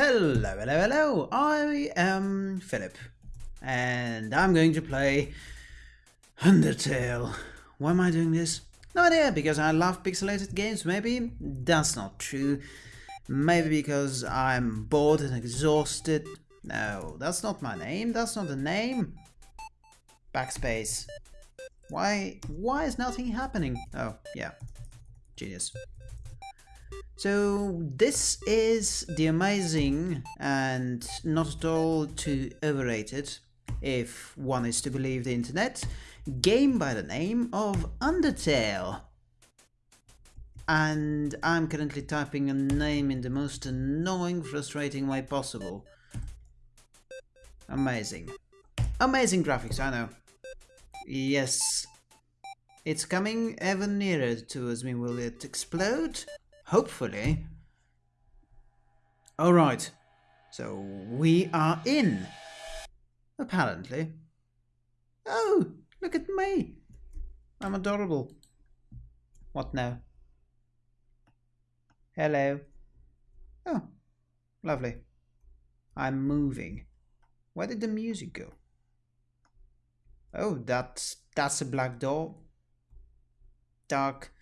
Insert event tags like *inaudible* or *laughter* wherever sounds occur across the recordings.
Hello, hello, hello. I am Philip, and I'm going to play Undertale. Why am I doing this? No idea, because I love pixelated games, maybe? That's not true. Maybe because I'm bored and exhausted. No, that's not my name, that's not the name. Backspace. Why, why is nothing happening? Oh, yeah. Genius. So this is the amazing and not at all too overrated, if one is to believe the internet, game by the name of Undertale. And I'm currently typing a name in the most annoying, frustrating way possible. Amazing. Amazing graphics, I know. Yes. It's coming ever nearer towards me. Will it explode? Hopefully. Alright. So we are in. Apparently. Oh, look at me. I'm adorable. What now? Hello. Oh, lovely. I'm moving. Where did the music go? Oh, that's that's a black door. Dark.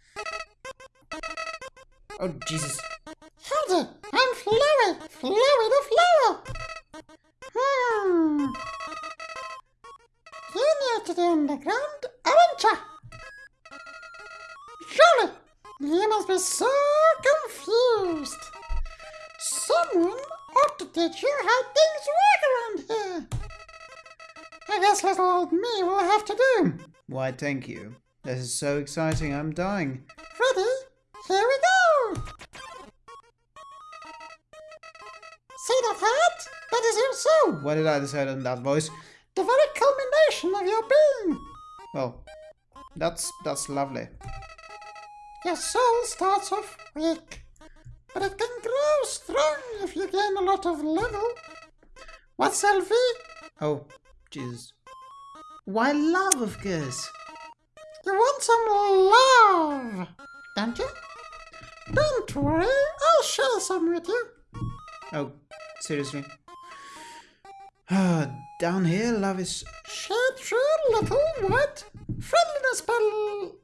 Oh Jesus. Howdy, I'm Flowey, Flowey the Flower. Hmm. You're new to the underground, aren't you? Surely, you must be so confused. Someone ought to teach you how things work around here. I guess little old me will have to do. Why, thank you. This is so exciting, I'm dying. Why did I decide in that voice? The very culmination of your being! Well, that's that's lovely. Your soul starts off weak, but it can grow strong if you gain a lot of level. What's LV? Oh, Jesus. Why love, of course. You want some love, don't you? Don't worry, I'll share some with you. Oh, seriously? Ah, down here, love is... Shade through little what? friendliness bottle.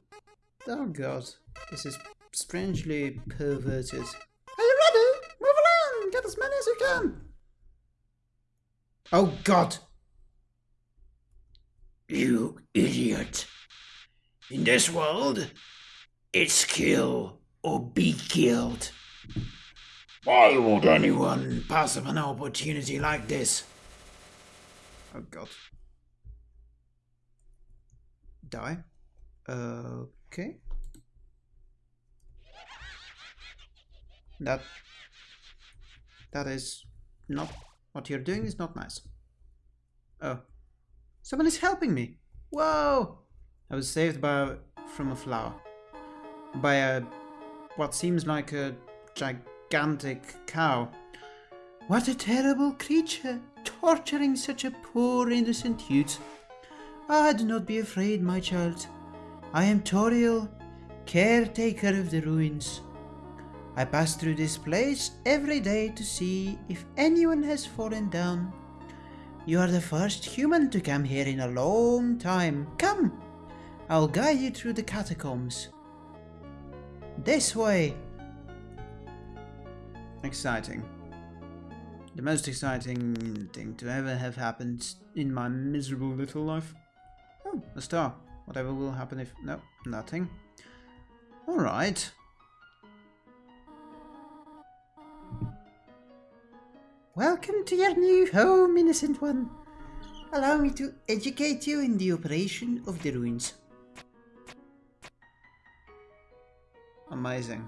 Oh god, this is strangely perverted. Are you ready? Move along, get as many as you can. Oh god! You idiot. In this world, it's kill or be killed. Why would anyone pass up an opportunity like this? Oh god. Die? Okay. That... That is not... What you're doing is not nice. Oh. Someone is helping me! Whoa! I was saved by from a flower. By a... What seems like a gigantic cow. What a terrible creature, torturing such a poor innocent youth. Ah, do not be afraid, my child. I am Toriel, caretaker of the ruins. I pass through this place every day to see if anyone has fallen down. You are the first human to come here in a long time. Come, I'll guide you through the catacombs. This way. Exciting. The most exciting thing to ever have happened in my miserable little life. Oh, a star. Whatever will happen if... No, nothing. Alright. Welcome to your new home, innocent one. Allow me to educate you in the operation of the ruins. Amazing.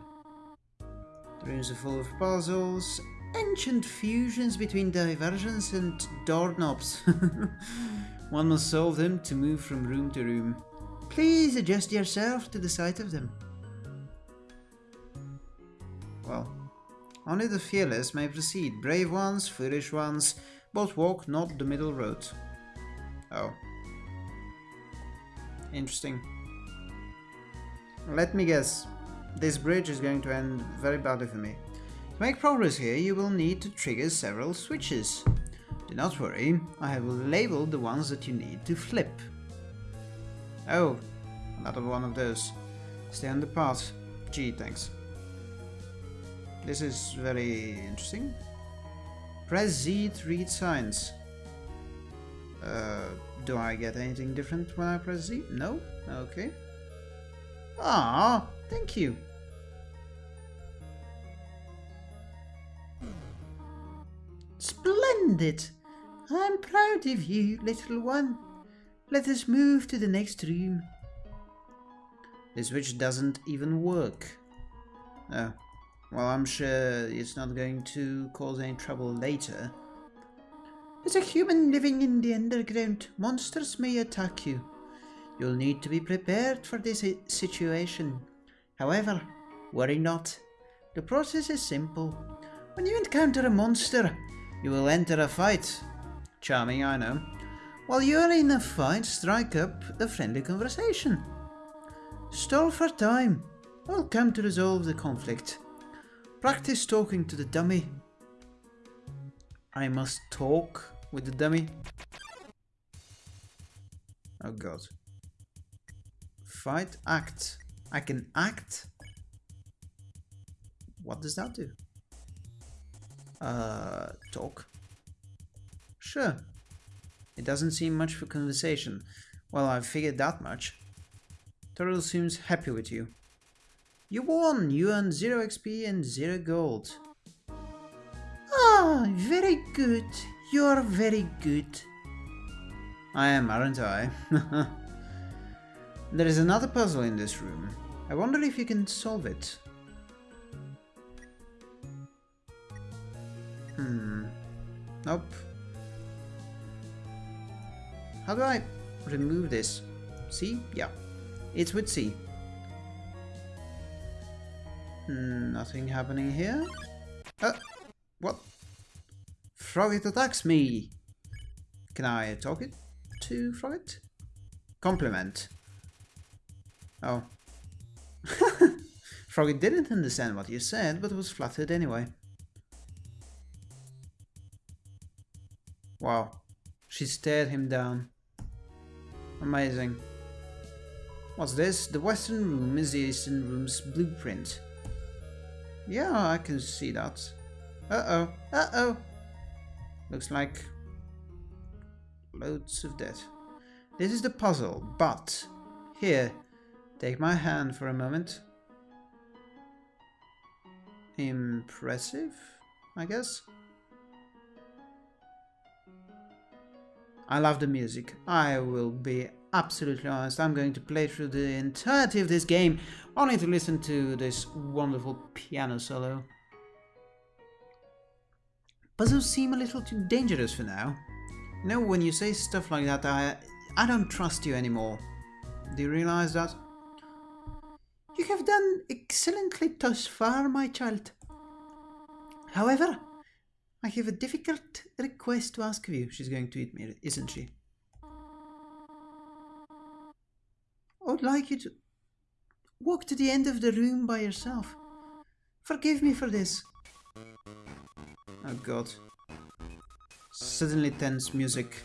The ruins are full of puzzles, ancient fusions between diversions and doorknobs. *laughs* One must solve them to move from room to room. Please adjust yourself to the sight of them. Well, only the fearless may proceed. Brave ones, foolish ones, both walk not the middle road. Oh. Interesting. Let me guess. This bridge is going to end very badly for me. To make progress here, you will need to trigger several switches. Do not worry, I have labeled the ones that you need to flip. Oh, another one of those. Stay on the path. Gee, thanks. This is very interesting. Press Z to read signs. Uh, do I get anything different when I press Z? No? Okay. Ah, thank you. Splendid! I'm proud of you, little one. Let us move to the next room. The switch doesn't even work. Oh. Well, I'm sure it's not going to cause any trouble later. As a human living in the underground, monsters may attack you. You'll need to be prepared for this situation. However, worry not. The process is simple. When you encounter a monster, you will enter a fight. Charming, I know. While you're in a fight, strike up a friendly conversation. Stall for time. I'll come to resolve the conflict. Practice talking to the dummy. I must talk with the dummy. Oh god. Fight, act. I can act? What does that do? Uh, talk. Sure. It doesn't seem much for conversation. Well, I've figured that much. Toriel seems happy with you. You won! You earned 0 XP and 0 gold. Ah, very good. You're very good. I am, aren't I? *laughs* there is another puzzle in this room. I wonder if you can solve it. Nope. How do I remove this? C? Yeah. It's with C. Nothing happening here. Uh, what? Froggit attacks me. Can I talk it to Froggit? Compliment. Oh. *laughs* Froggit didn't understand what you said, but was flattered anyway. Wow. She stared him down. Amazing. What's this? The western room is the eastern room's blueprint. Yeah, I can see that. Uh-oh. Uh-oh. Looks like loads of death. This is the puzzle, but here, take my hand for a moment. Impressive, I guess. I love the music. I will be absolutely honest. I'm going to play through the entirety of this game only to listen to this wonderful piano solo. Puzzles seem a little too dangerous for now. You know, when you say stuff like that, I, I don't trust you anymore. Do you realize that? You have done excellently thus far, my child. However, I have a difficult request to ask of you. She's going to eat me, isn't she? I would like you to walk to the end of the room by yourself. Forgive me for this. Oh god. Suddenly tense music.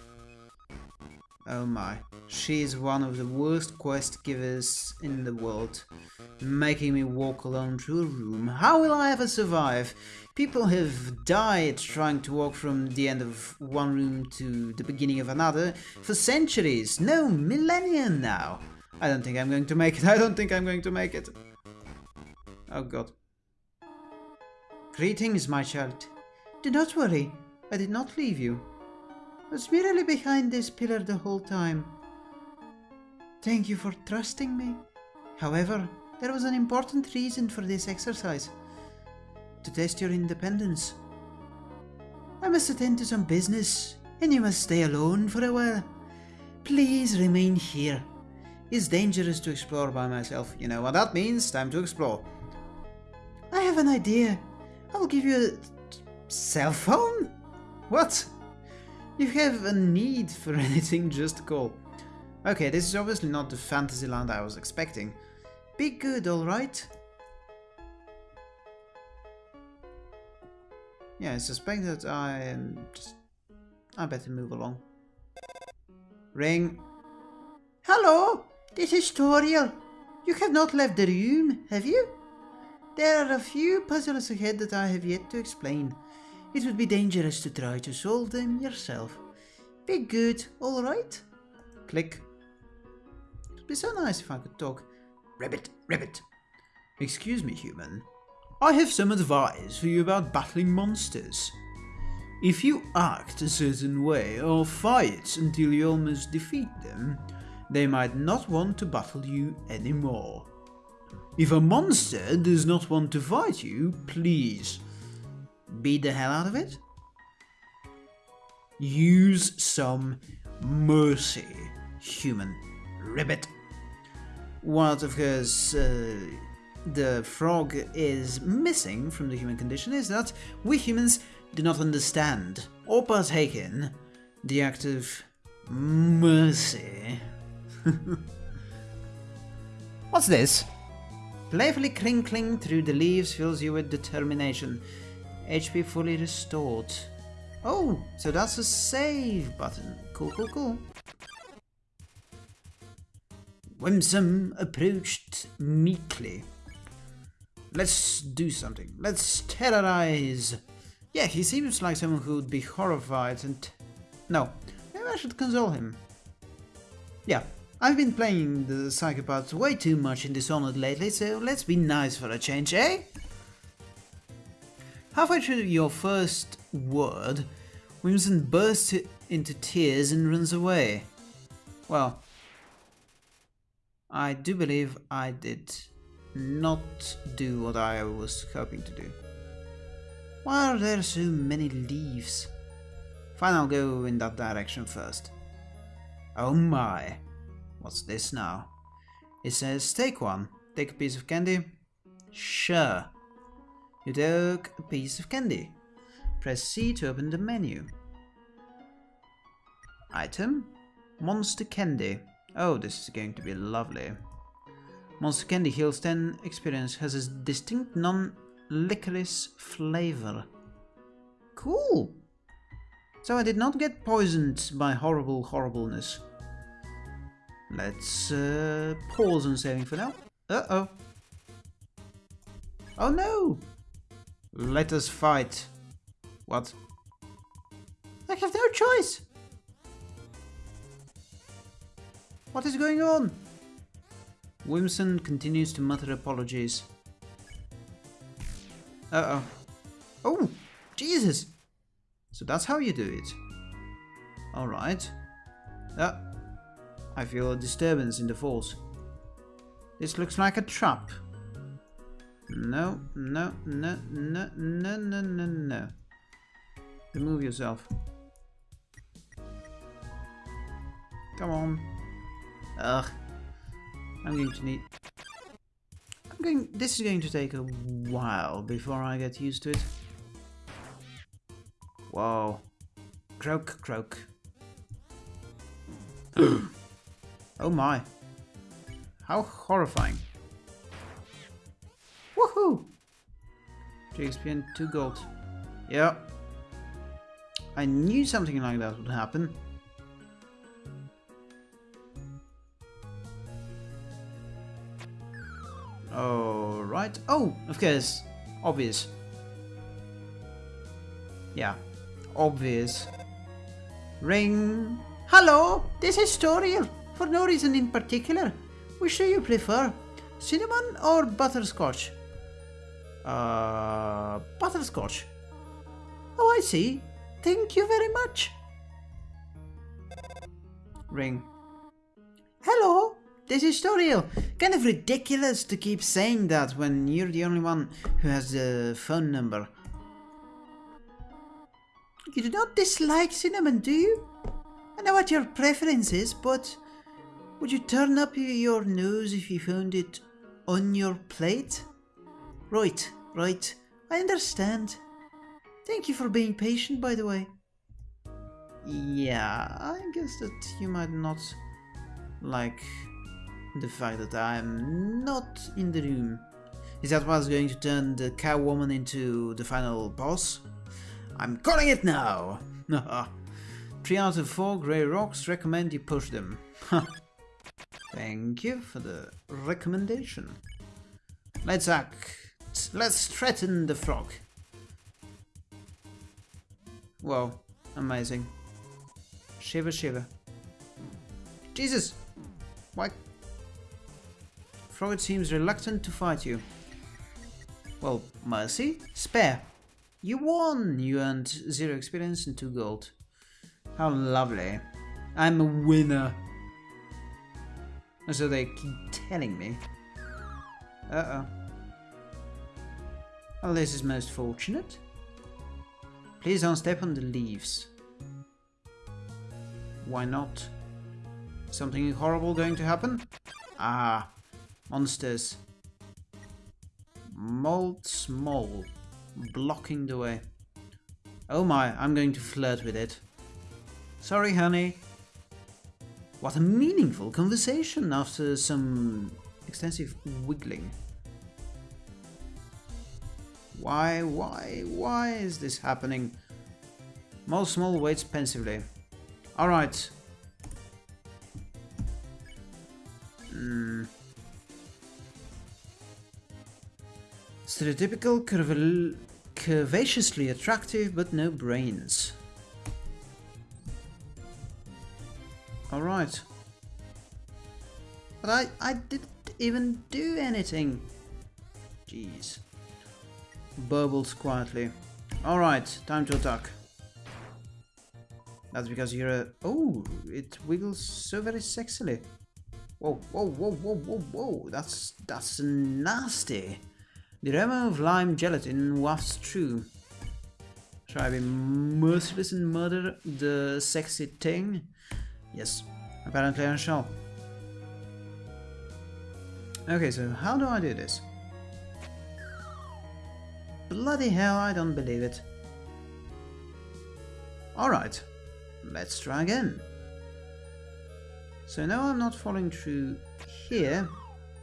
Oh my. She is one of the worst quest givers in the world. Making me walk alone through a room. How will I ever survive? People have died trying to walk from the end of one room to the beginning of another for centuries. No, millennia now. I don't think I'm going to make it. *laughs* I don't think I'm going to make it. Oh god. Greetings, my child. Do not worry. I did not leave you. Was merely behind this pillar the whole time. Thank you for trusting me. However, there was an important reason for this exercise. To test your independence. I must attend to some business, and you must stay alone for a while. Please remain here it's dangerous to explore by myself. You know what that means? Time to explore. I have an idea. I will give you a cell phone? What? You have a need for *laughs* anything, just call. Okay, this is obviously not the Fantasyland I was expecting. Be good, alright? Yeah, I suspect that I am just... I better move along. Ring. Hello, this is Toriel. You have not left the room, have you? There are a few puzzles ahead that I have yet to explain. It would be dangerous to try to solve them yourself. Be good, alright? Click. It would be so nice if I could talk. Rabbit, rabbit. Excuse me, human. I have some advice for you about battling monsters. If you act a certain way or fight until you almost defeat them, they might not want to battle you anymore. If a monster does not want to fight you, please beat the hell out of it. Use some mercy, human ribbit. What, of course, uh, the frog is missing from the human condition is that we humans do not understand or partake in the act of mercy. *laughs* What's this? Playfully crinkling through the leaves fills you with determination. HP fully restored. Oh, so that's a save button. Cool, cool, cool. Whimsun approached meekly. Let's do something. Let's terrorize. Yeah, he seems like someone who would be horrified and... No, maybe I should console him. Yeah, I've been playing the psychopaths way too much in Dishonored lately, so let's be nice for a change, eh? Halfway through your first word, Whimsun bursts into tears and runs away. Well, I do believe I did not do what I was hoping to do. Why are there so many leaves? Fine, I'll go in that direction first. Oh my, what's this now? It says take one, take a piece of candy. Sure. You took a piece of candy. Press C to open the menu. Item? Monster Candy. Oh, this is going to be lovely. Monster Candy heals 10 experience, has a distinct non-licorice flavor. Cool! So I did not get poisoned by horrible horribleness. Let's uh, pause on saving for now. Uh-oh. Oh no! Let us fight. What? I have no choice. What is going on? Whimsun continues to mutter apologies. Uh-oh. Oh, Jesus! So that's how you do it. Alright. Ah, I feel a disturbance in the force. This looks like a trap. No, no, no, no, no, no, no, no. Remove yourself. Come on. Ugh. I'm going to need... I'm going... This is going to take a while before I get used to it. Whoa. Croak, croak. *clears throat* oh my. How horrifying. Woohoo! 3 XP and 2 gold. Yeah. I knew something like that would happen. Alright. Oh, of course. Obvious. Yeah. Obvious. Ring. Hello, this is Toriel. For no reason in particular. Which do you prefer? Cinnamon or butterscotch? Uh, butterscotch. Oh, I see. Thank you very much. Ring. Hello, this is Toriel. Kind of ridiculous to keep saying that when you're the only one who has the phone number. You do not dislike cinnamon, do you? I know what your preference is, but would you turn up your nose if you found it on your plate? Right, right. I understand. Thank you for being patient, by the way. Yeah, I guess that you might not like the fact that I'm not in the room. Is that what's going to turn the cow woman into the final boss? I'm calling it now! *laughs* Three out of four grey rocks recommend you push them. *laughs* Thank you for the recommendation. Let's act. Let's threaten the frog. Whoa, amazing. Shiver, shiver. Jesus! Why? Frog seems reluctant to fight you. Well, mercy? Spare. You won! You earned zero experience and two gold. How lovely. I'm a winner. So they keep telling me. Uh-oh. Well, this is most fortunate. Please don't step on the leaves. Why not? Something horrible going to happen? Ah, monsters. Moldsmal, blocking the way. Oh my, I'm going to flirt with it. Sorry, honey. What a meaningful conversation after some extensive wiggling. Why, why, why is this happening? Moldsmal waits pensively. Alright. Mm. Stereotypical, curv curvaceously attractive, but no brains. Alright. But I, I didn't even do anything. Jeez. Burbles quietly. Alright, time to attack. That's because you're a... Oh, it wiggles so very sexily. Whoa, whoa, whoa, whoa, whoa, whoa. That's, that's nasty. The aroma of lime gelatin wafts through. Shall I be merciless and murder the sexy thing? Yes, apparently I shall. Okay, so how do I do this? Bloody hell, I don't believe it. Alright, let's try again. So now I'm not falling through here,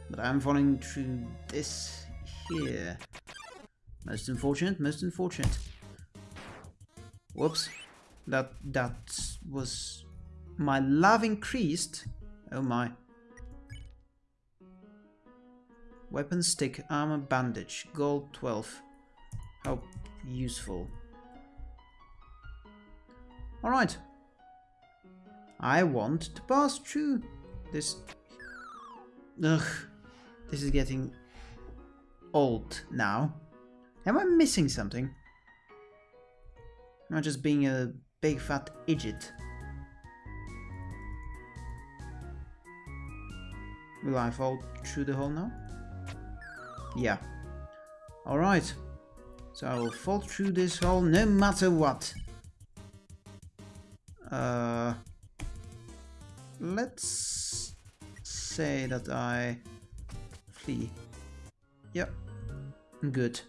but I'm falling through this here. Most unfortunate, most unfortunate. Whoops. That, that was... My love increased. Oh my. Weapon stick, armor bandage, gold 12. How useful. Alright. I want to pass through this... Ugh. This is getting old now. Am I missing something? I just being a big fat idiot? Will I fall through the hole now? Yeah. Alright. So I will fall through this hole no matter what. Uh, let's say that I flee. Yep, good.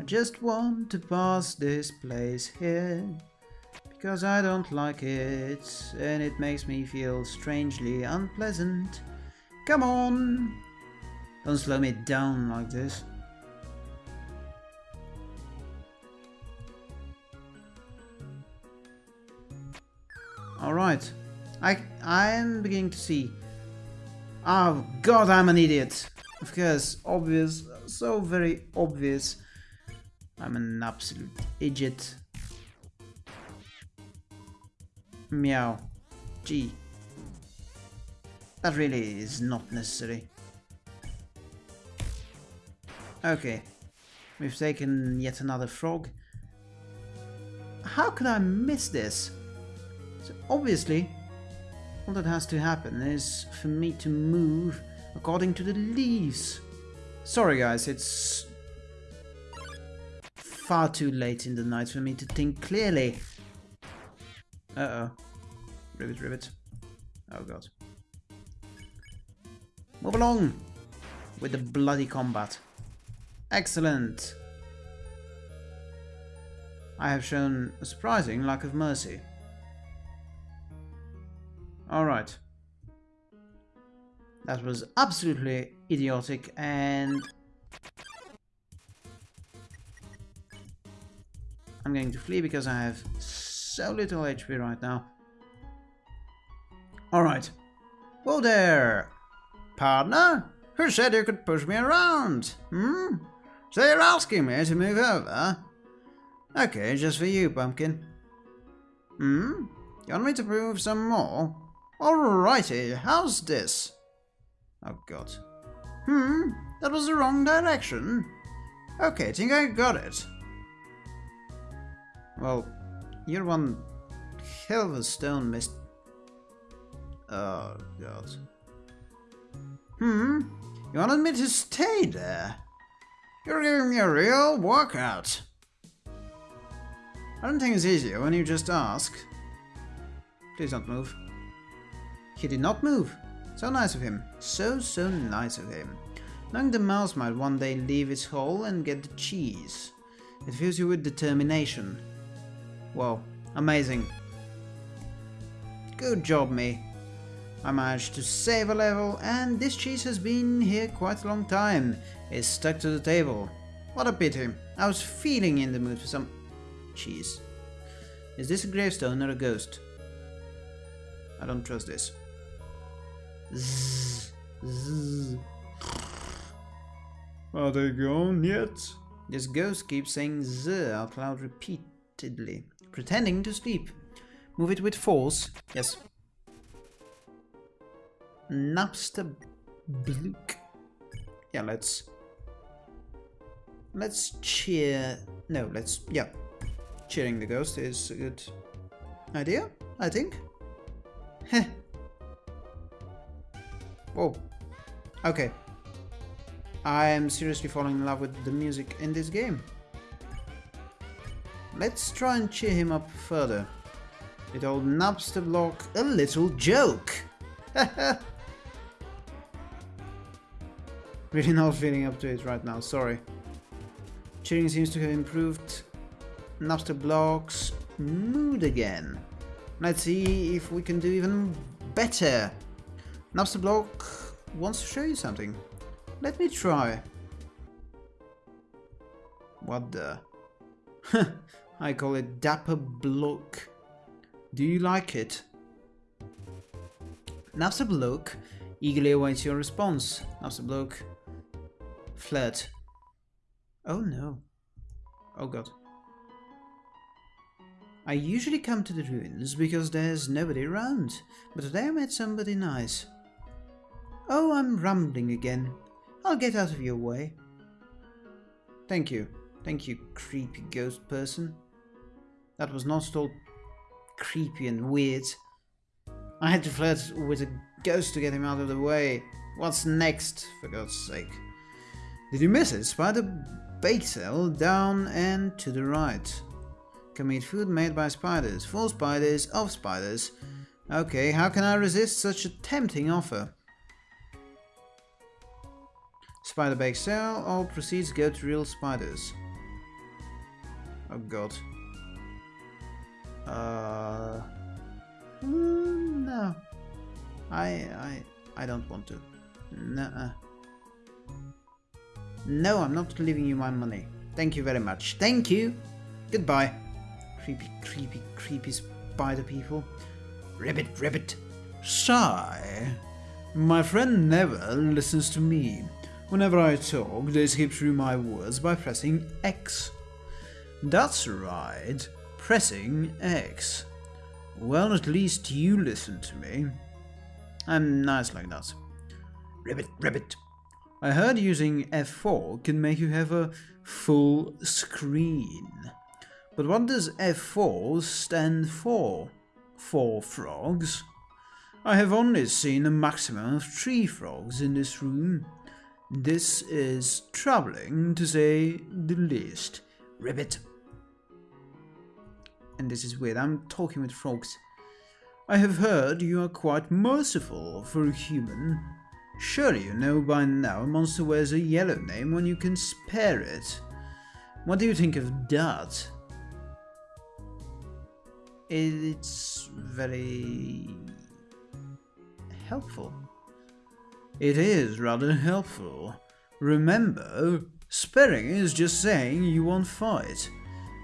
I just want to pass this place here because I don't like it and it makes me feel strangely unpleasant. Come on! Don't slow me down like this. Alright. I, I am beginning to see. Oh god, I'm an idiot. Of course, obvious. So very obvious. I'm an absolute idiot. Meow. Gee. That really is not necessary. Okay. We've taken yet another frog. How could I miss this? Obviously, all that has to happen is for me to move according to the leaves. Sorry guys, it's far too late in the night for me to think clearly. Uh-oh. Ribbit, ribbit. Oh god. Move along with the bloody combat. Excellent. I have shown a surprising lack of mercy. Alright. That was absolutely idiotic and... I'm going to flee because I have so little HP right now. Alright. Whoa there! Partner? Who said you could push me around? Hmm? So you're asking me to move over? Okay, just for you, Pumpkin. Hmm? You want me to prove some more? Alrighty, how's this? Oh god. Hmm? That was the wrong direction. Okay, I think I got it. Well, you're one hell of a stone mist. Oh god. Hmm? You wanted me to stay there? You're giving me a real workout. I don't think it's easier when you just ask. Please don't move. He did not move. So nice of him. So, so nice of him. Knowing the mouse might one day leave its hole and get the cheese. It fills you with determination. Wow, amazing. Good job, me. I managed to save a level, and this cheese has been here quite a long time. It's stuck to the table. What a pity. I was feeling in the mood for some cheese. Is this a gravestone or a ghost? I don't trust this. Zzz, zzz. Are they gone yet? This ghost keeps saying z out loud repeatedly, pretending to sleep. Move it with force. Yes. Napster Blook. Yeah, let's... Let's cheer... No, let's... Yeah. Cheering the ghost is a good idea, I think. Heh. Whoa. Okay. I am seriously falling in love with the music in this game. Let's try and cheer him up further. It old Napstablook a little joke. *laughs* really not feeling up to it right now, sorry. Cheering seems to have improved Napstablook's mood again. Let's see if we can do even better. Napstablook wants to show you something. Let me try. What the? *laughs* I call it Dapperblook. Do you like it? Napstablook eagerly awaits your response. Napstablook flirt. Oh no. Oh god. I usually come to the ruins because there's nobody around, but today I met somebody nice. Oh, I'm rambling again. I'll get out of your way. Thank you. Thank you, creepy ghost person. That was not at all creepy and weird. I had to flirt with a ghost to get him out of the way. What's next, for God's sake? Did you miss it? Spider bake sale down and to the right. Can eat food made by spiders, for spiders, of spiders. Okay, how can I resist such a tempting offer? Spider bake sale, all proceeds go to real spiders. Oh god. Uh, mm, no. I I I don't want to. Nuh-uh. No, I'm not leaving you my money. Thank you very much. Thank you. Goodbye. Creepy, creepy, creepy spider people. Ribbit, ribbit. Sigh. My friend never listens to me. Whenever I talk, they skip through my words by pressing X. That's right, pressing X. Well, at least you listen to me. I'm nice like that. Ribbit, ribbit. I heard using F4 can make you have a full screen. But what does F4 stand for? Four frogs? I have only seen a maximum of three frogs in this room. This is troubling, to say the least. Ribbit. And this is weird, I'm talking with frogs. I have heard you are quite merciful for a human. Surely you know by now a monster wears a yellow name when you can spare it. What do you think of that? It's very helpful. It is rather helpful. Remember, sparing is just saying you won't fight.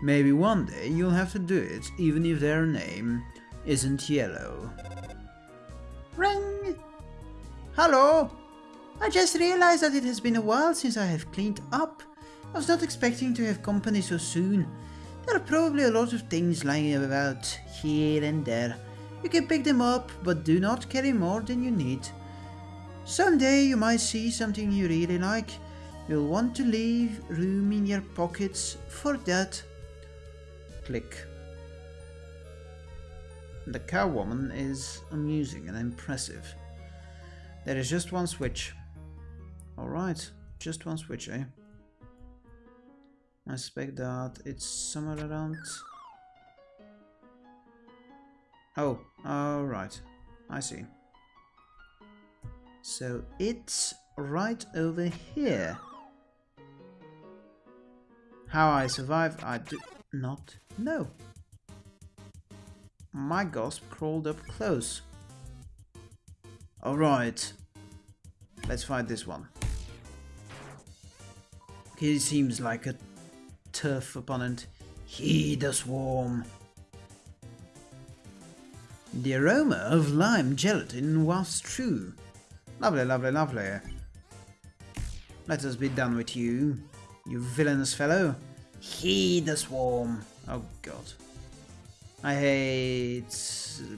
Maybe one day you'll have to do it, even if their name isn't yellow. Ring! Hello! I just realized that it has been a while since I have cleaned up. I was not expecting to have company so soon. There are probably a lot of things lying about here and there. You can pick them up, but do not carry more than you need. Someday you might see something you really like. You'll want to leave room in your pockets for that. Click. The cowwoman is amusing and impressive. There is just one switch. Alright, just one switch, eh? I suspect that it's somewhere around... Oh, alright. I see. So it's right over here. How I survived, I do not know. Migosp crawled up close. Alright. Let's fight this one. He seems like a tough opponent. He the swarm. The aroma of lime gelatin was true. Lovely, lovely, lovely. Let us be done with you, you villainous fellow. He the swarm. Oh god. I hate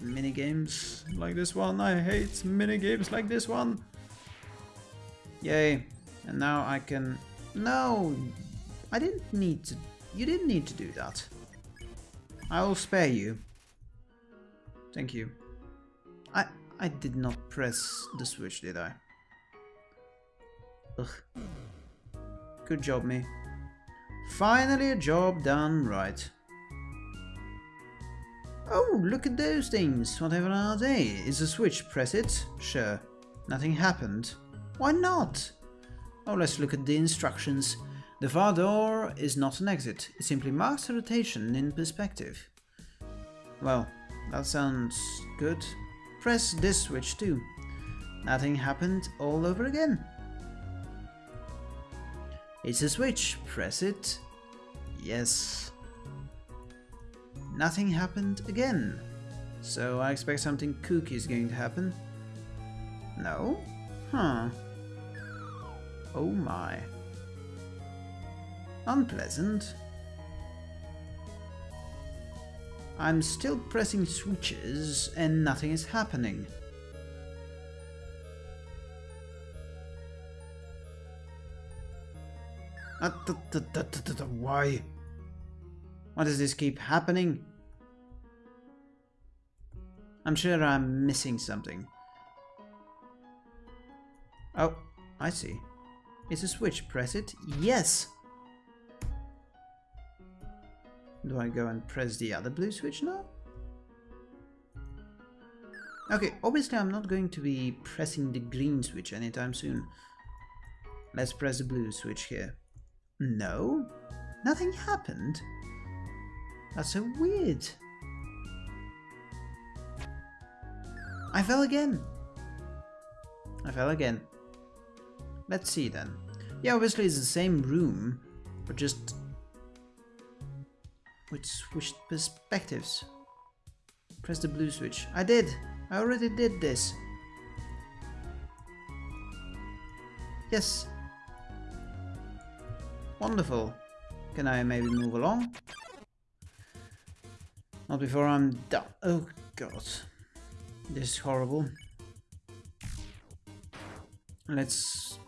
minigames like this one. I hate minigames like this one. Yay. And now I can... No! I didn't need to... You didn't need to do that. I will spare you. Thank you. I I did not press the switch, did I? Ugh. Good job, me. Finally a job done right. Oh, look at those things. Whatever are they? Is a switch, press it? Sure. Nothing happened. Why not? Oh, let's look at the instructions. The far door is not an exit. It simply marks a rotation in perspective. Well, that sounds good. Press this switch too. Nothing happened all over again. It's a switch. Press it. Yes. Nothing happened again. So I expect something kooky is going to happen. No? Huh. Oh my. Unpleasant. I'm still pressing switches and nothing is happening. Ah, why? Why does this keep happening? I'm sure I'm missing something. Oh, I see. It's a switch. Press it. Yes! Do I go and press the other blue switch now? Okay, obviously I'm not going to be pressing the green switch anytime soon. Let's press the blue switch here. No, nothing happened. That's so weird. I fell again. I fell again. Let's see then. Yeah, obviously it's the same room, but just with switched perspectives. Press the blue switch. I did! I already did this. Yes. Wonderful. Can I maybe move along? Not before I'm done. Oh god. This is horrible. Let's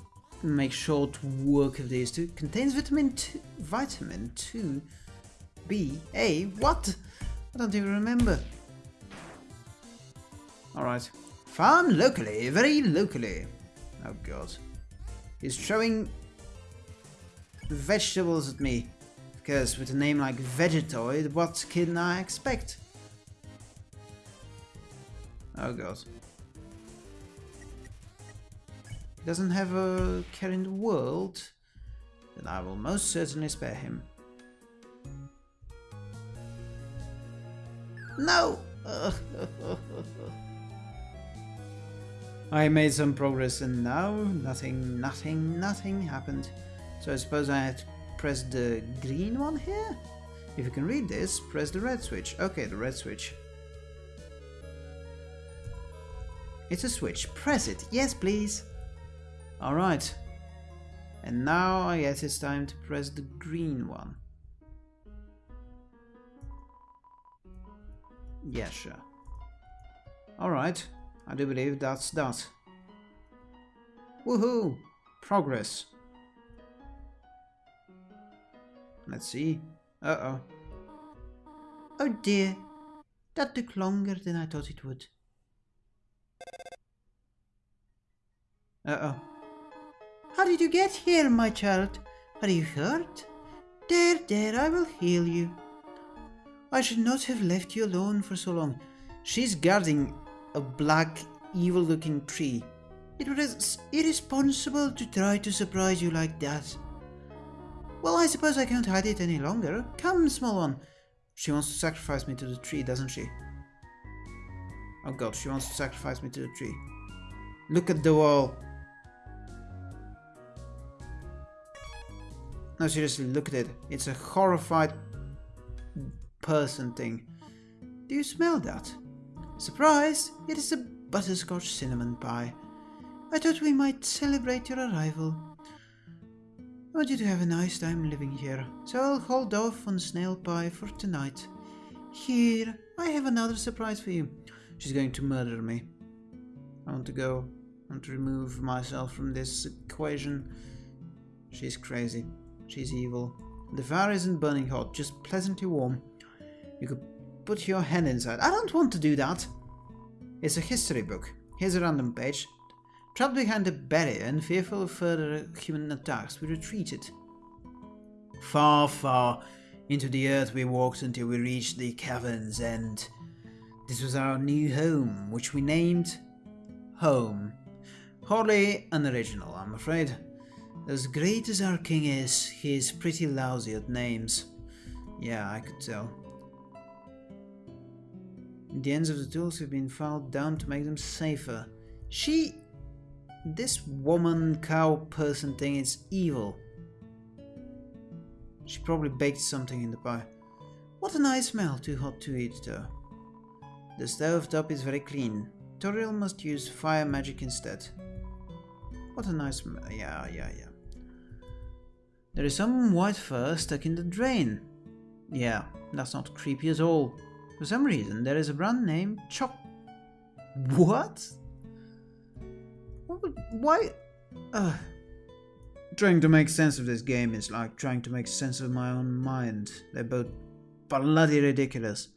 make short work of these two. Contains vitamin 2, vitamin 2 B, A, what? I don't even remember. Alright. Farm locally, very locally. Oh god. He's throwing vegetables at me. Because with a name like Vegetoid, what can I expect? Oh god. He doesn't have a care in the world, then I will most certainly spare him. No! *laughs* I made some progress and now nothing, nothing, nothing happened. So I suppose I had to press the green one here? If you can read this, press the red switch. Okay, the red switch. It's a switch. Press it. Yes, please. Alright. And now I guess it's time to press the green one. Yeah, sure. Alright. I do believe that's that. Woohoo! Progress. Let's see. Uh-oh. Oh dear. That took longer than I thought it would. Uh-oh. How did you get here, my child? Are you hurt? There, there, I will heal you. I should not have left you alone for so long. She's guarding a black, evil-looking tree. It was irresponsible to try to surprise you like that. Well, I suppose I can't hide it any longer. Come, small one. She wants to sacrifice me to the tree, doesn't she? Oh god, she wants to sacrifice me to the tree. Look at the wall. No, seriously, look at it. It's a horrified person thing. Do you smell that? Surprise! It is a butterscotch cinnamon pie. I thought we might celebrate your arrival. Oh, I want you to have a nice time living here, so I'll hold off on snail pie for tonight. Here, I have another surprise for you. She's going to murder me. I want to go. I want to remove myself from this equation. She's crazy. She's evil. The fire isn't burning hot, just pleasantly warm. You could put your hand inside. I don't want to do that. It's a history book. Here's a random page. Trapped behind a barrier and fearful of further human attacks, we retreated. Far, far into the earth we walked until we reached the cavern's and... This was our new home, which we named Home. Hardly unoriginal, I'm afraid. As great as our king is, he is pretty lousy at names. Yeah, I could tell. The ends of the tools have been filed down to make them safer. She this woman cow person thing is evil. She probably baked something in the pie. What a nice smell, too hot to eat though. The stove top is very clean. Toriel must use fire magic instead. What a nice smell. Yeah, yeah, yeah. There is some white fur stuck in the drain. Yeah, that's not creepy at all. For some reason, there is a brand name Choc... What? Why? Uh, trying to make sense of this game is like trying to make sense of my own mind. They're both bloody ridiculous.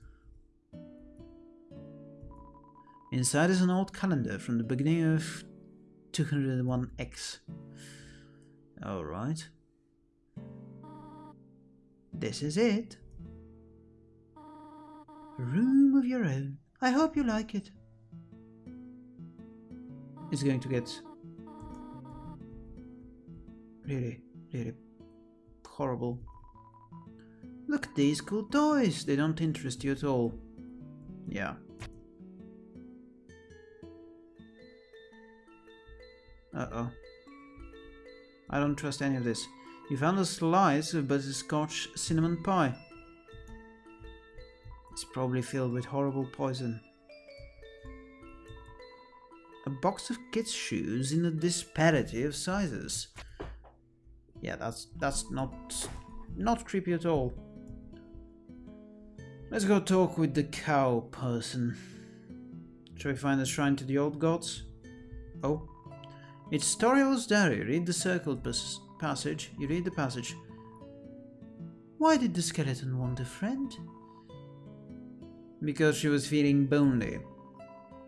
Inside is an old calendar from the beginning of 201X. Alright. This is it. Room of your own. I hope you like it. it is going to get really, really horrible. Look at these cool toys. They don't interest you at all. Yeah. Uh-oh. I don't trust any of this. You found a slice of butterscotch cinnamon pie. It's probably filled with horrible poison a box of kids' shoes in a disparity of sizes. Yeah, that's that's not not creepy at all. Let's go talk with the cow person. Shall we find a shrine to the old gods? Oh. It's Toriel's diary. Read the circled passage. You read the passage. Why did the skeleton want a friend? Because she was feeling lonely.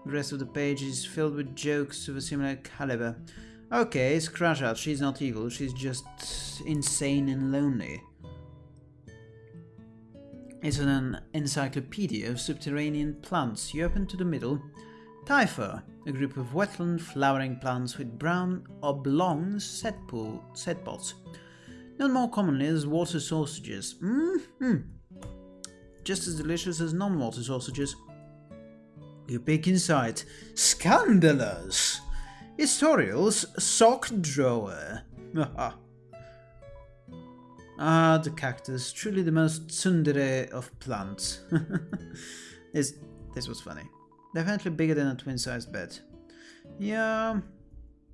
The rest of the page is filled with jokes of a similar caliber. Okay, scratch out, she's not evil, she's just insane and lonely. It's an encyclopedia of subterranean plants. You open to the middle. Typha, a group of wetland flowering plants with brown oblong set, pool, set pods. Known more commonly as water sausages. Mm -hmm. Just as delicious as non-water sausages. You peek inside. Scandalous! It's Toriel's sock drawer. *laughs* Ah, the cactus, truly the most tsundere of plants. *laughs* this, this was funny. Definitely bigger than a twin-sized bed. Yeah,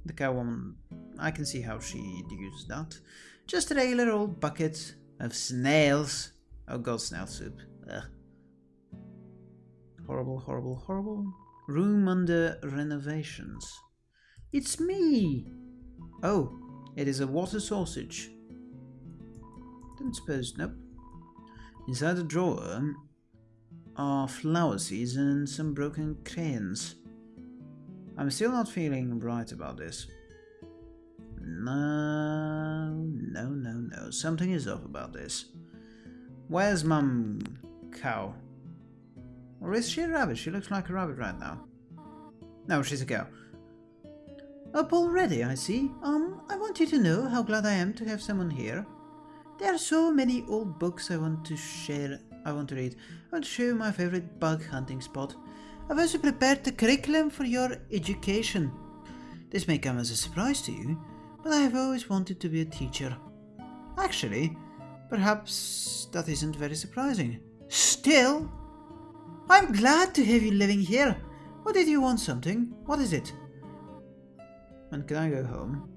the cow woman, I can see how she'd use that. Just a regular old bucket of snails. Oh god, snail soup. Ugh. Horrible, horrible, horrible. Room under renovations. It's me! Oh, it is a water sausage. Didn't suppose, nope. Inside the drawer are flower seeds and some broken crayons. I'm still not feeling right about this. No, no, no, no. Something is off about this. Where's Mum Cow? Or is she a rabbit? She looks like a rabbit right now. No, she's a cow. Up already, I see. Um, I want you to know how glad I am to have someone here. There are so many old books I want to share, I want to read. I want to show you my favorite bug hunting spot. I've also prepared the curriculum for your education. This may come as a surprise to you, but I have always wanted to be a teacher. Actually, perhaps that isn't very surprising. Still, I'm glad to have you living here. What did you want something? What is it? When can I go home?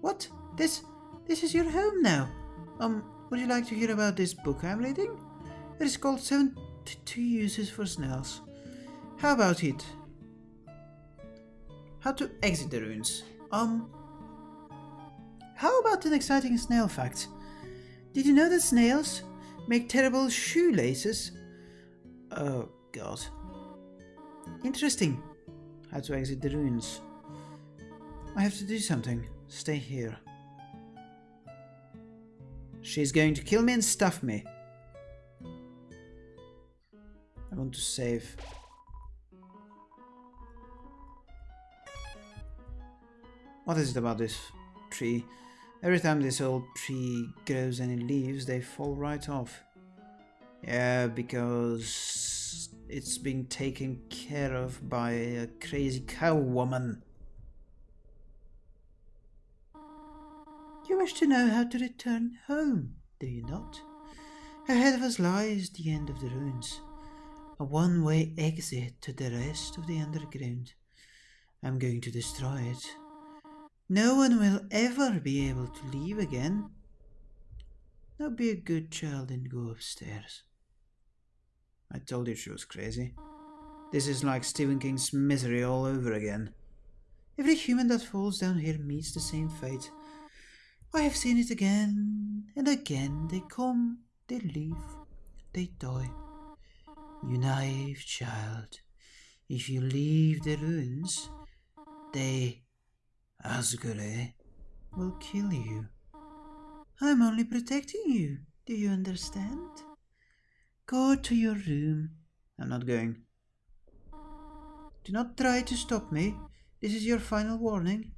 What? This this is your home now. Um, would you like to hear about this book I'm reading? It is called 72 Uses for Snails. How about it? How to exit the ruins. Um, how about an exciting snail fact? Did you know that snails make terrible shoelaces? Oh god. Interesting. How to exit the ruins. I have to do something. Stay here. She's going to kill me and stuff me. I want to save. What is it about this tree? Every time this old tree grows any leaves, they fall right off. Yeah, because it's been taken care of by a crazy cow woman. You wish to know how to return home, do you not? Ahead of us lies the end of the ruins, a one-way exit to the rest of the underground. I'm going to destroy it. No one will ever be able to leave again. Now be a good child and go upstairs. I told you she was crazy. This is like Stephen King's Misery all over again. Every human that falls down here meets the same fate. I have seen it again and again. They come, they leave, they die. You naive child, if you leave the ruins, they, Asgore, will kill you. I'm only protecting you. Do you understand? Go to your room. I'm not going. Do not try to stop me. This is your final warning.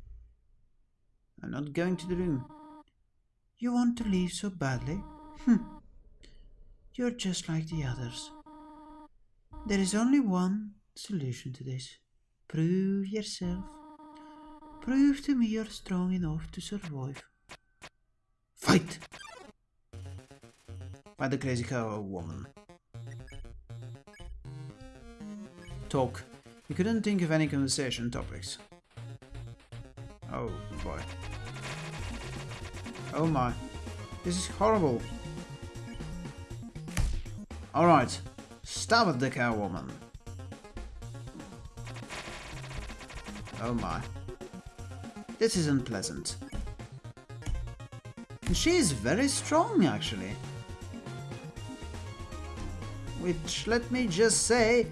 I'm not going to the room. You want to leave so badly? Hm. You're just like the others. There is only one solution to this. Prove yourself. Prove to me you're strong enough to survive. Fight! By the crazy cow woman. Talk. You couldn't think of any conversation topics. Oh boy. Oh my. This is horrible. Alright. Stab at the cow woman. Oh my. This is unpleasant. And she is very strong actually. Which, let me just say,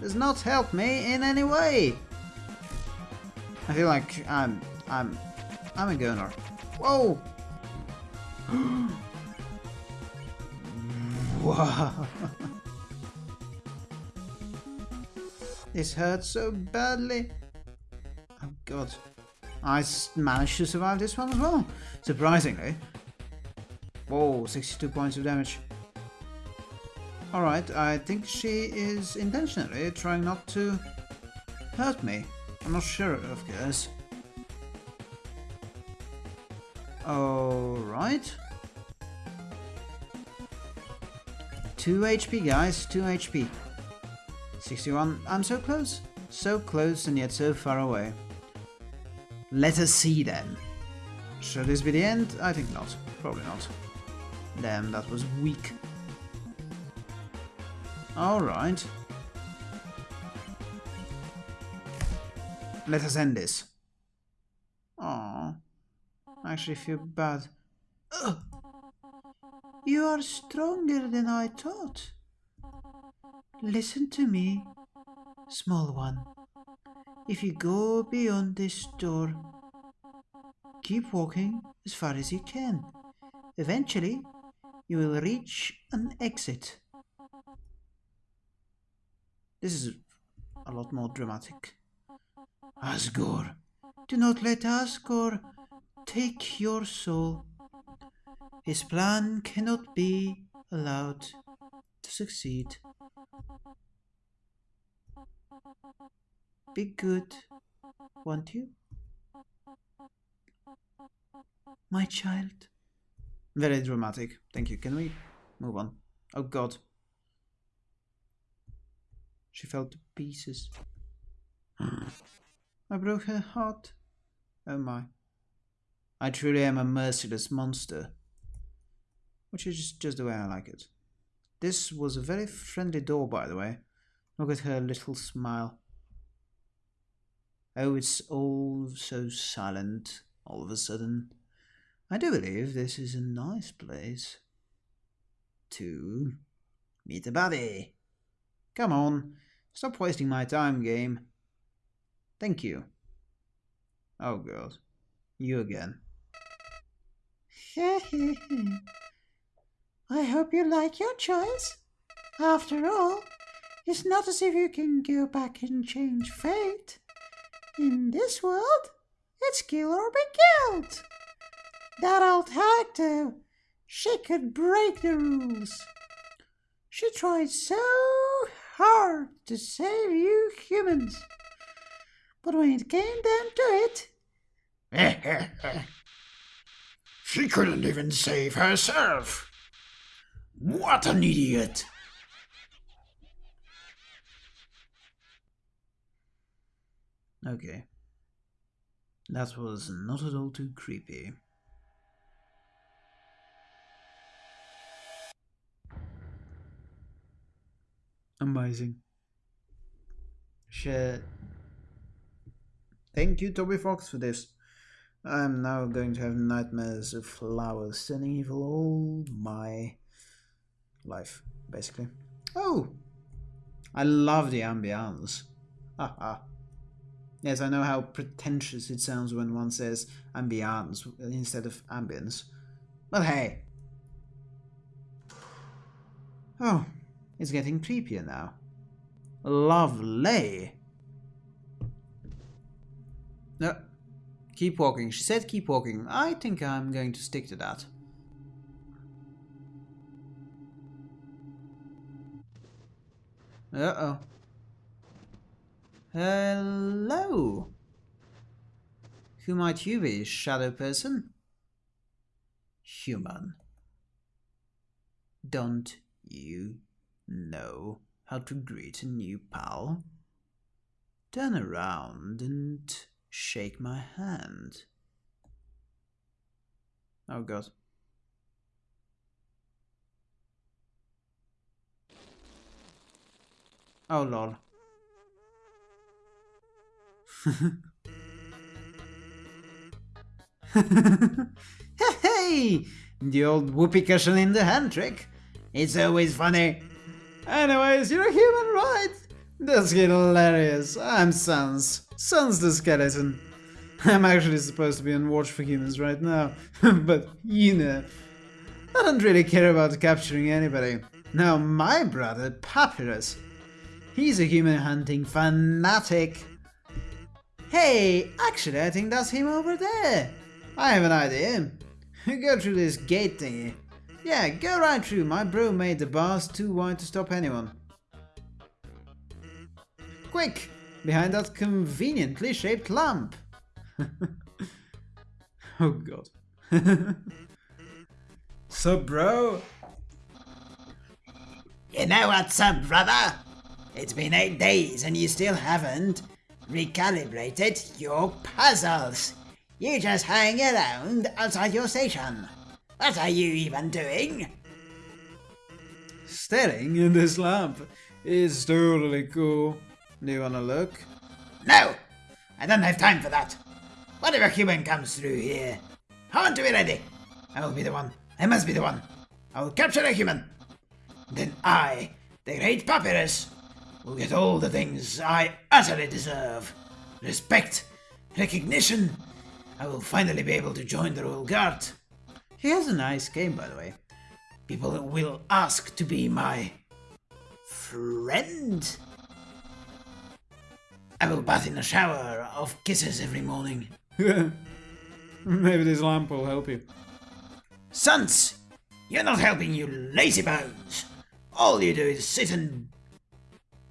does not help me in any way. I feel like I'm, I'm, I'm a goner. Whoa! *gasps* wow. *laughs* This hurts so badly. Oh god. I managed to survive this one as well. Surprisingly. Whoa, 62 points of damage. Alright, I think she is intentionally trying not to hurt me. I'm not sure, of course. Alright. 2 HP, guys. 2 HP. 61. I'm so close. So close and yet so far away. Let us see then. Should this be the end? I think not. Probably not. Damn, that was weak. Alright. Let us end this. Aww. I actually feel bad. Ugh. You are stronger than I thought. Listen to me, small one. If you go beyond this door, keep walking as far as you can. Eventually, you will reach an exit. This is a lot more dramatic. Asgore, do not let Asgore take your soul. His plan cannot be allowed to succeed. Be good, won't you? My child. Very dramatic. Thank you. Can we move on? Oh god. She fell to pieces. *gasps* I broke her heart. Oh my. I truly am a merciless monster. Which is just the way I like it. This was a very friendly door, by the way. Look at her little smile. Oh, it's all so silent all of a sudden. I do believe this is a nice place to meet a buddy. Come on, stop wasting my time, game. Thank you. Oh girls, you again. *laughs* I hope you like your choice. After all, it's not as if you can go back and change fate. In this world, it's kill or be killed. That old though, she could break the rules. She tried so hard to save you humans. But when it came down to it, *laughs* she couldn't even save herself. What an idiot! Okay. That was not at all too creepy. Amazing. Shit. Thank you, Toby Fox, for this. I'm now going to have nightmares of flowers turning evil all my life, basically. Oh! I love the ambience. Haha. Yes, I know how pretentious it sounds when one says ambience instead of ambience. But hey. Oh, it's getting creepier now. Lovely. No, keep walking. She said keep walking. I think I'm going to stick to that. Uh-oh. Hello. Who might you be, shadow person? Human. Don't you know how to greet a new pal? Turn around and shake my hand. Oh god. Oh lol. *laughs* hey! The old whoopee cushion in the hand trick. It's always funny. Anyways, you're a human, right? That's hilarious. I'm Sans. Sans the skeleton. I'm actually supposed to be on watch for humans right now, *laughs* but you know, I don't really care about capturing anybody. Now my brother, Papyrus, He's a human hunting fanatic. Hey, actually I think that's him over there. I have an idea. *laughs* Go through this gate thingy. Yeah, go right through. My bro made the bars too wide to stop anyone. Quick! Behind that conveniently shaped lamp. *laughs* oh god. *laughs* so bro, You know what's up, brother? It's been eight days and you still haven't recalibrated your puzzles. You just hang around outside your station. What are you even doing? Staring in this lamp is totally cool. Do you wanna look? No! I don't have time for that. Whatever human comes through here, I want to be ready. I will be the one. I must be the one. I will capture a human. Then I, the great papyrus, will get all the things I utterly deserve. Respect, recognition. I will finally be able to join the Royal Guard. He has a nice game, by the way. People will ask to be my friend. I will bath in a shower of kisses every morning. *laughs* Maybe this lamp will help you. Sans, you're not helping, you lazy bones. All you do is sit and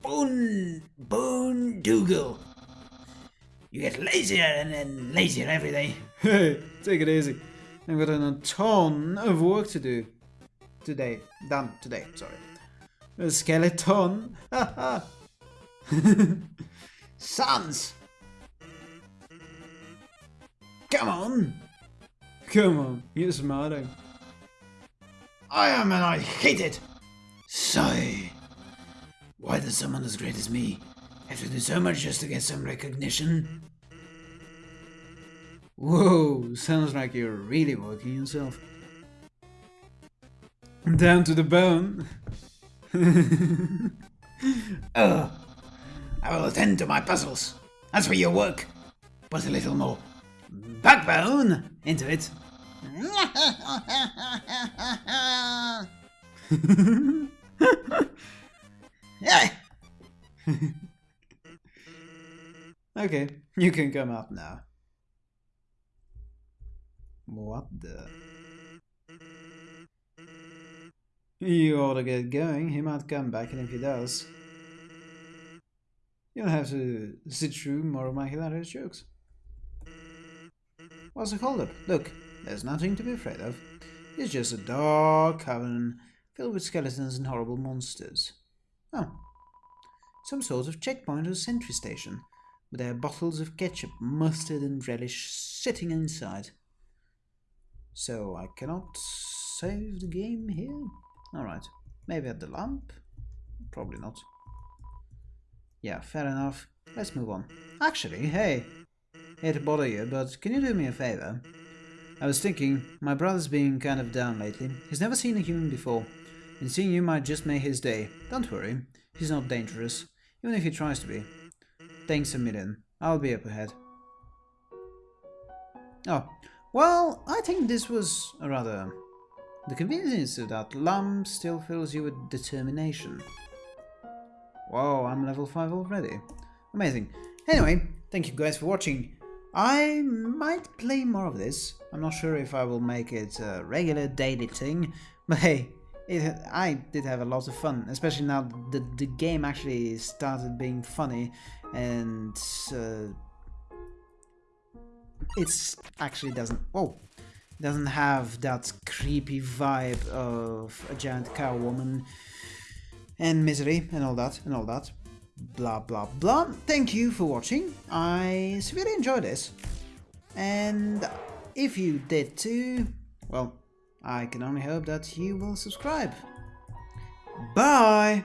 boon boon doogle. You get lazier and then lazier every day. Hey, take it easy. I've got a ton of work to do. Today. Done today, sorry. A skeleton. *laughs* Sans, come on. Come on, you're smarting. I am and I hate it. Sigh. Why does someone as great as me have to do so much just to get some recognition? Whoa, sounds like you're really working yourself. Down to the bone. Ugh. *laughs* Oh, I will attend to my puzzles. As for your work, put a little more backbone into it. *laughs* *laughs* Okay, you can come out now. What the? You ought to get going. He might come back, and if he does, you'll have to sit through more of my hilarious jokes. What's the holdup? Look, there's nothing to be afraid of. It's just a dark cavern filled with skeletons and horrible monsters. Oh, some sort of checkpoint or sentry station, with their bottles of ketchup, mustard, and relish sitting inside. So I cannot save the game here? Alright, maybe at the lamp? Probably not. Yeah, fair enough. Let's move on. Actually, hey, hate to bother you, but can you do me a favor? I was thinking, my brother's been kind of down lately. He's never seen a human before, and seeing you might just make his day. Don't worry, he's not dangerous, even if he tries to be. Thanks a million. I'll be up ahead. Oh, well, I think this was a rather... The convenience of that lamp still fills you with determination. Whoa, I'm level 5 already. Amazing. Anyway, thank you guys for watching. I might play more of this. I'm not sure if I will make it a regular daily thing, *laughs* but hey, it, I did have a lot of fun, especially now the, the game actually started being funny and uh, it's actually doesn't, oh, doesn't have that creepy vibe of a giant cow woman and misery and all that and all that. Blah blah blah. Thank you for watching. I severely enjoyed this. And if you did too well i can only hope that you will subscribe. Bye